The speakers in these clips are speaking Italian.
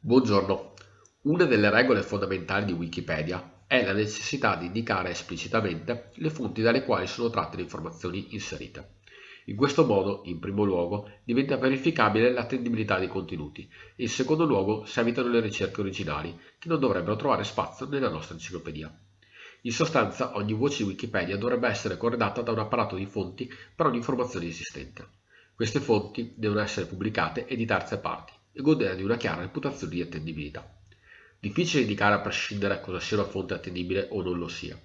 Buongiorno. Una delle regole fondamentali di Wikipedia è la necessità di indicare esplicitamente le fonti dalle quali sono tratte le informazioni inserite. In questo modo, in primo luogo, diventa verificabile l'attendibilità dei contenuti e in secondo luogo si evitano le ricerche originali, che non dovrebbero trovare spazio nella nostra enciclopedia. In sostanza, ogni voce di Wikipedia dovrebbe essere corredata da un apparato di fonti per ogni informazione esistente. Queste fonti devono essere pubblicate e di terze parti e godere di una chiara reputazione di attendibilità. Difficile indicare a prescindere cosa sia una fonte attendibile o non lo sia.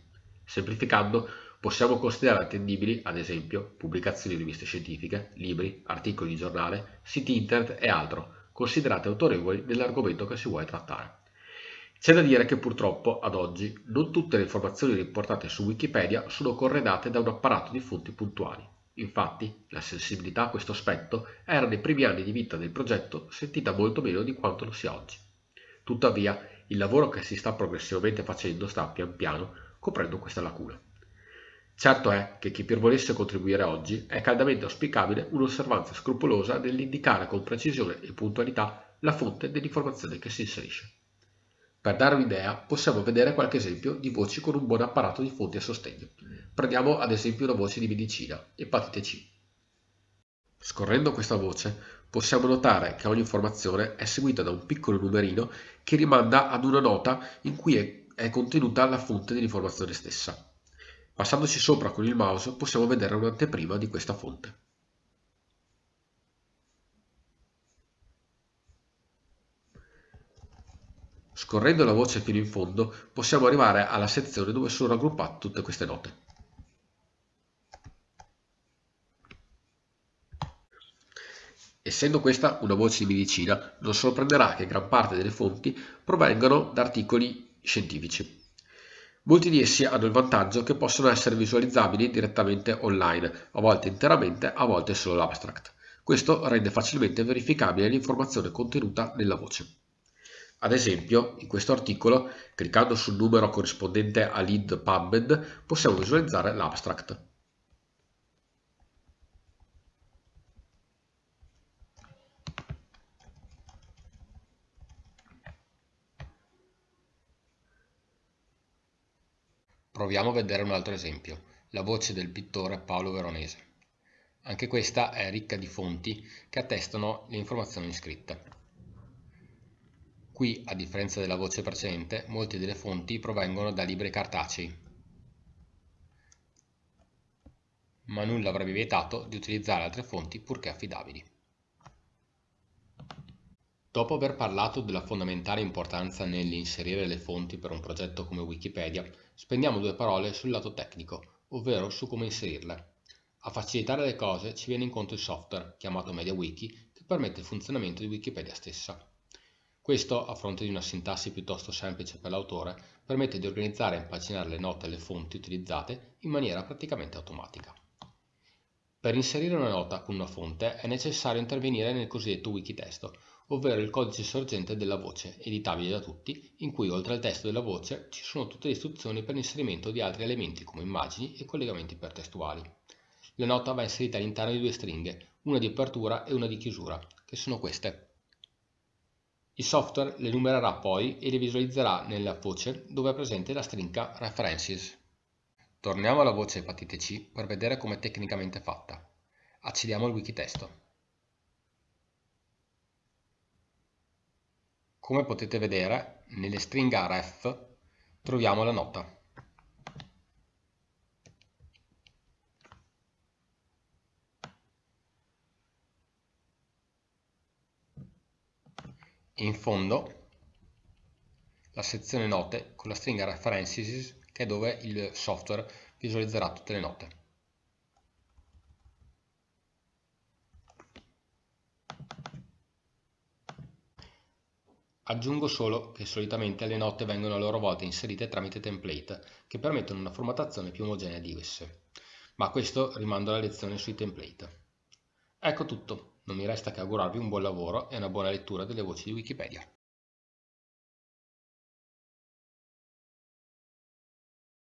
Semplificando, possiamo considerare attendibili, ad esempio, pubblicazioni di riviste scientifiche, libri, articoli di giornale, siti internet e altro, considerate autorevoli nell'argomento che si vuole trattare. C'è da dire che purtroppo, ad oggi, non tutte le informazioni riportate su Wikipedia sono corredate da un apparato di fonti puntuali. Infatti, la sensibilità a questo aspetto era nei primi anni di vita del progetto sentita molto meno di quanto lo sia oggi. Tuttavia, il lavoro che si sta progressivamente facendo sta pian piano coprendo questa lacuna. Certo è che chi per volesse contribuire oggi è caldamente auspicabile un'osservanza scrupolosa nell'indicare con precisione e puntualità la fonte dell'informazione che si inserisce. Per dare un'idea possiamo vedere qualche esempio di voci con un buon apparato di fonti a sostegno. Prendiamo ad esempio una voce di medicina, epatite C. Scorrendo questa voce possiamo notare che ogni informazione è seguita da un piccolo numerino che rimanda ad una nota in cui è, contenuta la fonte dell'informazione stessa. Passandoci sopra con il mouse possiamo vedere un'anteprima di questa fonte. Scorrendo la voce fino in fondo possiamo arrivare alla sezione dove sono raggruppate tutte queste note. Essendo questa una voce di medicina, non sorprenderà che gran parte delle fonti provengano da articoli scientifici. Molti di essi hanno il vantaggio che possono essere visualizzabili direttamente online, a volte interamente, a volte solo l'abstract. Questo rende facilmente verificabile l'informazione contenuta nella voce. Ad esempio, in questo articolo, cliccando sul numero corrispondente a lead PubMed, possiamo visualizzare l'abstract. Proviamo a vedere un altro esempio, la voce del pittore Paolo Veronese. Anche questa è ricca di fonti che attestano le informazioni scritte. Qui, a differenza della voce precedente, molte delle fonti provengono da libri cartacei, ma nulla avrebbe vietato di utilizzare altre fonti purché affidabili. Dopo aver parlato della fondamentale importanza nell'inserire le fonti per un progetto come Wikipedia, spendiamo due parole sul lato tecnico, ovvero su come inserirle. A facilitare le cose ci viene incontro il software, chiamato MediaWiki, che permette il funzionamento di Wikipedia stessa. Questo, a fronte di una sintassi piuttosto semplice per l'autore, permette di organizzare e impaginare le note e le fonti utilizzate in maniera praticamente automatica. Per inserire una nota con una fonte è necessario intervenire nel cosiddetto wikitesto, ovvero il codice sorgente della voce, editabile da tutti, in cui oltre al testo della voce ci sono tutte le istruzioni per l'inserimento di altri elementi come immagini e collegamenti ipertestuali. La nota va inserita all'interno di due stringhe, una di apertura e una di chiusura, che sono queste. Il software le numererà poi e le visualizzerà nella voce dove è presente la stringa References. Torniamo alla voce epatite C per vedere come tecnicamente fatta. Accediamo al wikitesto. Come potete vedere, nelle stringhe ref troviamo la nota. in fondo la sezione note con la stringa references che è dove il software visualizzerà tutte le note. Aggiungo solo che solitamente le note vengono a loro volta inserite tramite template che permettono una formattazione più omogenea di esse, ma questo rimando alla lezione sui template. Ecco tutto. Non mi resta che augurarvi un buon lavoro e una buona lettura delle voci di Wikipedia.